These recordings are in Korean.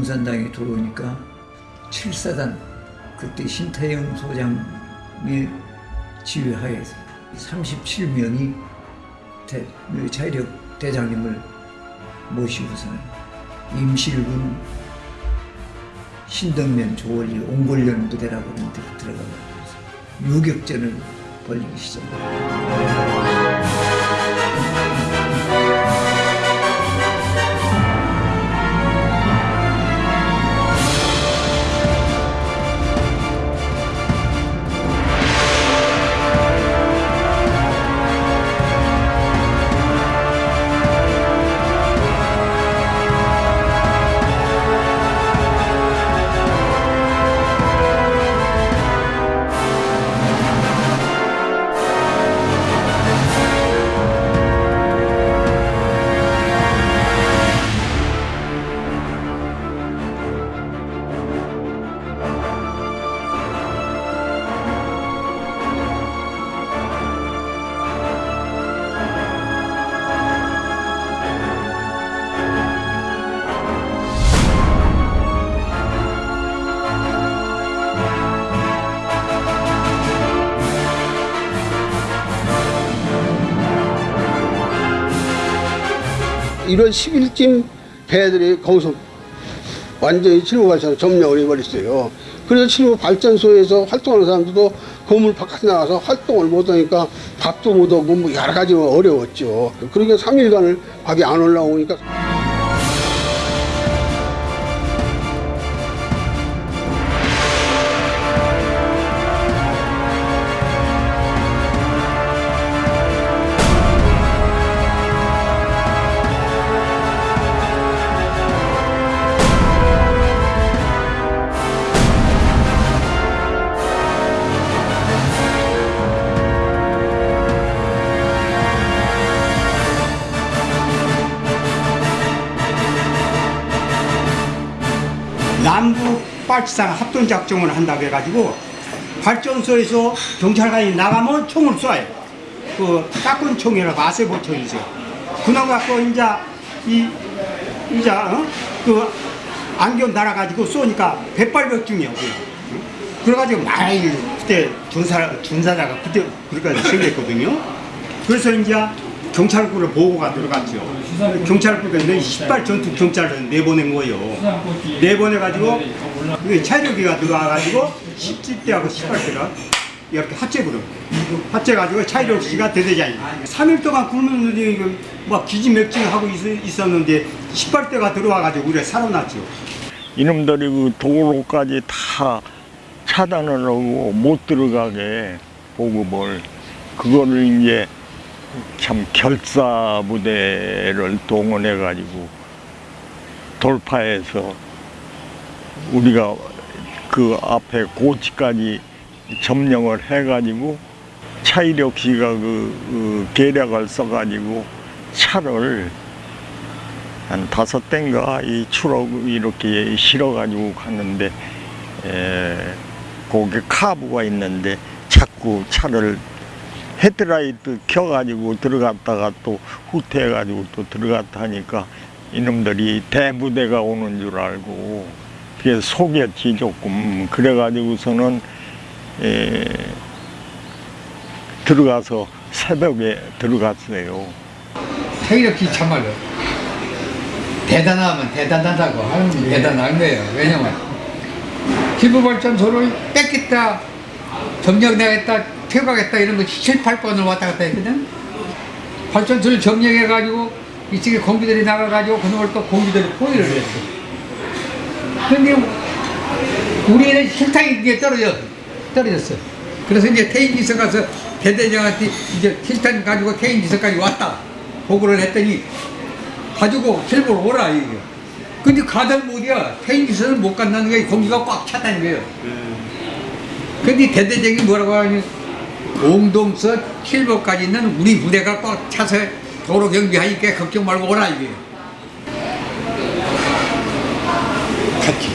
공산당이 들어오니까 7사단 그때 신태영 소장의 지휘하에서 37명이 대, 차이력 대장님을 모시고서는 임실군 신덕면 조원리 옹골련 부대라고 하는 데 들어가서 유격전을 벌이기 시작합니다. 일월 10일쯤 배들이 거기서 완전히 칠보 발전을 점령을 해버렸어요. 그래서 칠보 발전소에서 활동하는 사람들도 건물 바깥에 나가서 활동을 못하니까 밥도 못 오고 뭐 여러 가지 어려웠죠. 그러니까 3일간을 밖에 안 올라오니까 빨치상 합동 작전을 한다고 해가지고 발전소에서 경찰관이 나가면 총을 쏴요. 그 따끈 총이라고 아세보 총이죠. 그놈 갖고 이제 이 이제 어? 그 안경 달아가지고 쏘니까 백발백중이야. 그래가지고 많이 그때 군사 군사자가 그때 그렇게 생겼거든요. 그래서 이제 경찰국으로 보고가 들어갔죠. 경찰국에 는 10발 전투 경찰을 내보낸 거예요. 내보내가지고 그게 차이력이가 들어가가지고 10대하고 18대가 이렇게 합체거든. 합체가지고 차이력 씨가 대대장이. 3일 동안 굶는데 막 기지맥진하고 있- 있었는데 18대가 들어와가지고 우리가 살아났죠. 이놈들이 그 도로까지 다 차단을 하고 못 들어가게 보급을 그거를 이제 참 결사 부대를 동원해 가지고 돌파해서 우리가 그 앞에 고치까지 점령을 해 가지고 차이력 씨가 그, 그 계략을 써 가지고 차를 한 다섯 대인가 이 추럭 이렇게 실어가지고 갔는데 에, 거기 카브가 있는데 자꾸 차를 헤드라이트 켜가지고 들어갔다가 또 후퇴해가지고 또 들어갔다 하니까 이놈들이 대부대가 오는 줄 알고 그게 속였지 조금 그래가지고서는 에, 들어가서 새벽에 들어갔어요. 태극기 참말로 대단하면 대단하다고 하는 게 대단한 거예요. 왜냐면 기부발전소를 뺏겠다, 점령하겠다, 퇴각했다 이런 거 7, 8번을 왔다 갔다 했거든. 발전소를 점령해가지고 이쪽에 공기들이 나가가지고 그놈을 또 공기들이 포위를 했어. 근데 우리는 실탕이 그게 떨어져, 떨어졌어. 그래서 이제 태인지서 가서 대대장한테 이제 실탄 가지고 태인지서까지 왔다. 보고를 했더니 가지고 실보로 오라 이게. 근데 가다 못이야. 태인지서는 못 간다는 게 공기가 꽉 찼다는 거예요. 근데 대대장이 뭐라고 하니 옹동서 실보까지 있는 우리 부대가 꽉 차서 도로 경비하니까 걱정 말고 오라 이게. 같이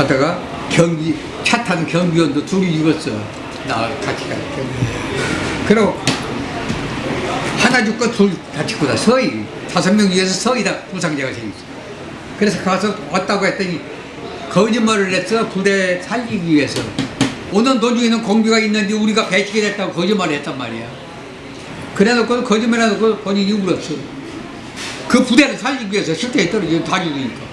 가다가 경비 차 타는 경비원도 둘이 죽었어. 나 같이 가. 그리고 하나 죽고 둘 다치고다 서희. 다섯 명 위에서 서희 다. 부상자가 생겼어. 그래서 가서 왔다고 했더니 거짓말을 했어. 부대 살리기 위해서. 오는 도중에는 공비가 있는데 우리가 배치게 됐다고 거짓말을 했단 말이야. 그래놓고 거짓말해놓고 본인이 울었어. 그 부대를 살리기 위해서 실태에 떨어지면 다 죽으니까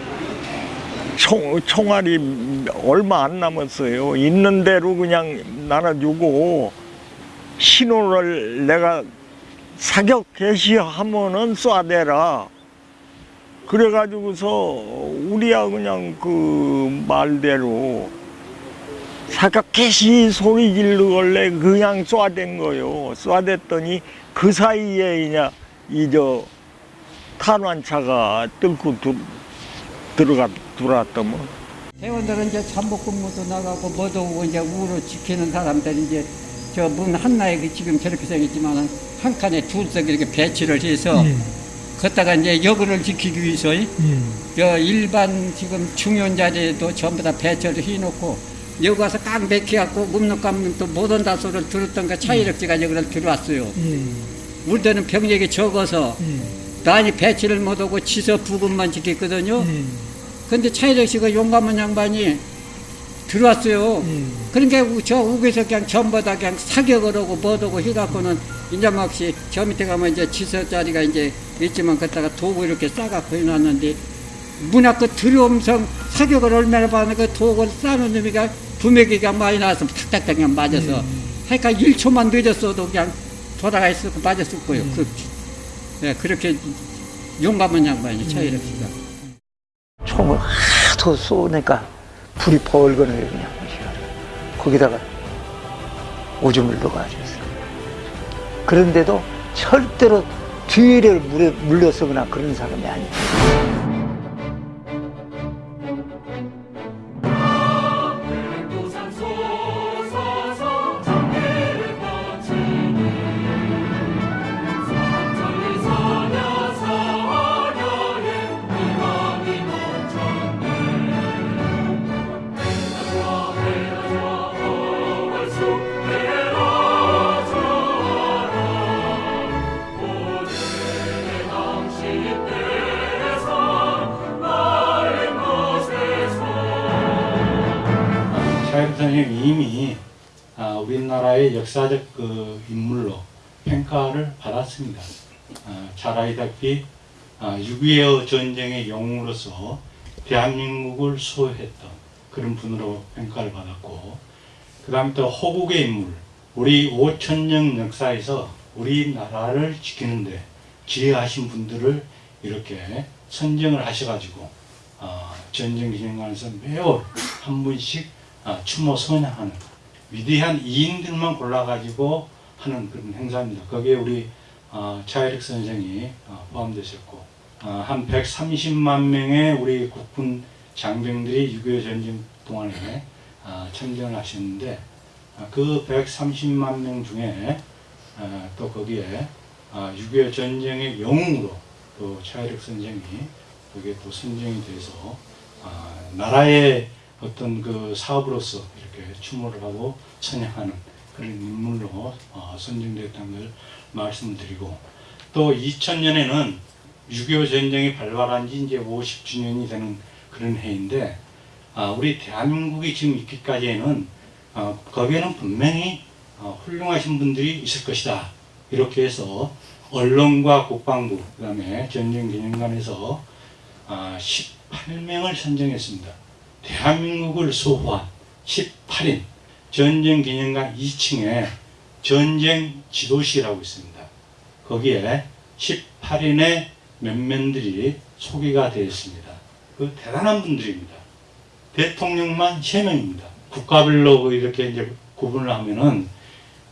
총, 총알이 얼마 안 남았어요. 있는 대로 그냥 나눠주고 신호를 내가 사격 개시하면은 쏴대라. 그래가지고서 우리야 그냥 그 말대로 사격 개시 소리 지르길래 그냥 쏴댄 거요. 쏴댔더니 그 사이에 그냥 이저 탄환차가 뚫고 들, 들어가 들어왔더만. 대원들은 이제 잠복근무도 나가고 뭐도 오고 이제 우로 지키는 사람들이 이제 저 문 한나에 그 지금 저렇게 생겼지만은 한 칸에 둘씩 이렇게 배치를 해서 걷다가 이제 여근을 지키기 위해서 저 일반 지금 중요한 자리에도 전부 다 배치를 해놓고 여기 와서 깡 백해갖고 묵는 감면 또 못 온 다소를 들었던가 차이력지가 여기를 들어왔어요. 우리 때는 병력이 적어서 많이 배치를 못하고 지서 부근만 지켰거든요. 근데 차이력 씨가 용감한 양반이 들어왔어요. 그러니까 우- 저 우에서 그냥 전부 다 그냥 사격을 하고 뭐하고 해갖고는 이제 막시 저 밑에 가면 이제 지서 자리가 이제 있지만 그다가 도구 이렇게 싸갖고 해놨는데 문 앞에 들어오면서 사격을 얼마나 받는 그 도구를 싸는 놈이가 부맥이 그냥 많이 나와서 탁탁탁 그냥 맞아서 하니까 1초만 늦었어도 그냥 돌아가 거 맞았을 거예요. 그, 예, 그렇게 용감한 양반이 차이력 씨가. 총을 하도 쏘니까 불이 벌거네요 그냥. 거기다가 오줌을 넣어가지고 그런데도 절대로 뒤를 물에 물러서거나 그런 사람이 아니에요 선생님이 이미 아, 우리나라의 역사적 그 인물로 평가를 받았습니다. 아, 잘 알다시피 아, 6.25 전쟁의 영웅으로서 대한민국을 수호했던 그런 분으로 평가를 받았고 그 다음에 또 호국의 인물 우리 5천년 역사에서 우리나라를 지키는데 지혜하신 분들을 이렇게 선정을 하셔가지고 어, 전쟁 기념관에서 매월 한 분씩 어, 추모 선양하는 위대한 이인들만 골라가지고 하는 그런 행사입니다. 거기에 우리 어, 차이릭 선생이 어, 포함되셨고 어, 한 130만 명의 우리 국군 장병들이 6.25 전쟁 동안에 어, 참전을 하셨는데 어, 그 130만 명 중에 어, 또 거기에 어, 6.25 전쟁의 영웅으로 또 차이릭 선생이 거기에 또 선정이 돼서 아, 나라의 어떤 그 사업으로서 이렇게 추모를 하고 찬양하는 그런 인물로 어, 선정됐다는 걸 말씀을 드리고 또 2000년에는 6.25 전쟁이 발발한 지 이제 50주년이 되는 그런 해인데 아, 우리 대한민국이 지금 있기까지에는 어, 거기에는 분명히 어, 훌륭하신 분들이 있을 것이다. 이렇게 해서 언론과 국방부 그 다음에 전쟁기념관에서 아, 18명을 선정했습니다. 대한민국을 수호한 18인 전쟁기념관 2층에 전쟁 지도실이라고 있습니다. 거기에 18인의 면면들이 소개가 되어 있습니다. 그 대단한 분들입니다. 대통령만 3명입니다. 국가별로 이렇게 이제 구분을 하면은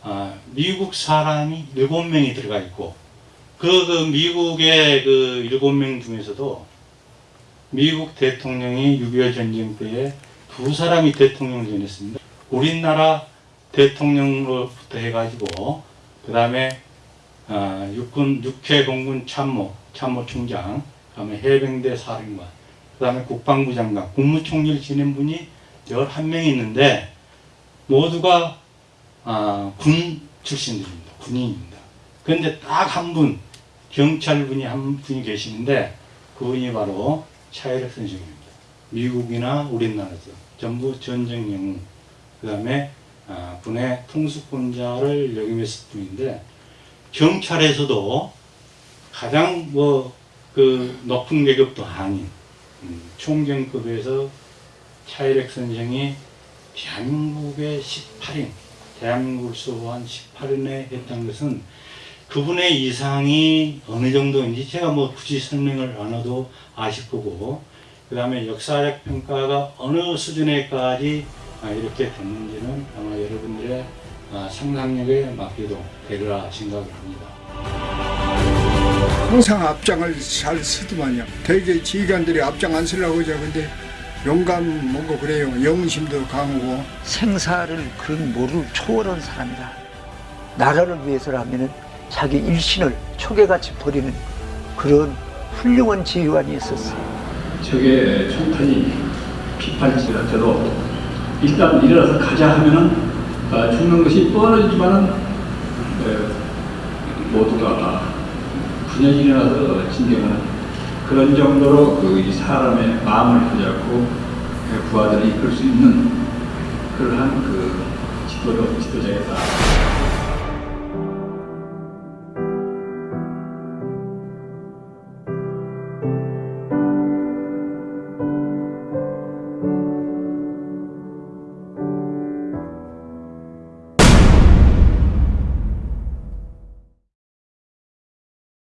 아, 미국 사람이 7명이 들어가 있고 그, 그 미국의 그 7명 중에서도 미국 대통령이 6.25 전쟁 때에 두 사람이 대통령을 지냈습니다. 우리나라 대통령으로부터 해가지고 그 다음에 아, 육군 육해 공군 참모 참모총장 그 다음에 해병대 사령관 그 다음에 국방부 장관 국무총리를 지낸 분이 11명이 있는데 모두가 아, 군 출신들입니다. 군인입니다. 그런데 딱 한 분, 경찰분이 한 분이 계시는데 그분이 바로 차이력 선생입니다. 미국이나 우리나라도 전부 전쟁 영웅, 그 다음에 아, 군의 통수권자를 역임했을 뿐인데 경찰에서도 가장 뭐 그 높은 계급도 아닌 음, 총경급에서 차이렉 선생이 대한민국의 18인, 대한민국을 수호한 18인에 했던 것은 그분의 이상이 어느 정도인지 제가 뭐 굳이 설명을 안 해도 아실 거고 그 다음에 역사적 평가가 어느 수준에까지 아, 이렇게 됐는지는 아마 여러분들의 아, 상상력에 맡기도 되리라 생각을 합니다. 항상 앞장을 잘 쓰더만요. 되게 지휘관들이 앞장 안 쓰려고 하죠. 근데 용감 뭐고 그래요. 영심도 강하고 생사를 그 모를 초월한 사람이다. 나라를 위해서라면은 자기 일신을 초계같이 버리는 그런 훌륭한 지휘관이었었어요. 적의 총탄이 비판지라도 일단 일어나서 가자 하면은 아, 죽는 것이 뻔하지만은 에, 모두가 분연히 일어나서 진경하는 그런 정도로 그이 사람의 마음을 붙잡고 부하들을 이끌 수 있는 그러한 그 지도력, 지도자였다.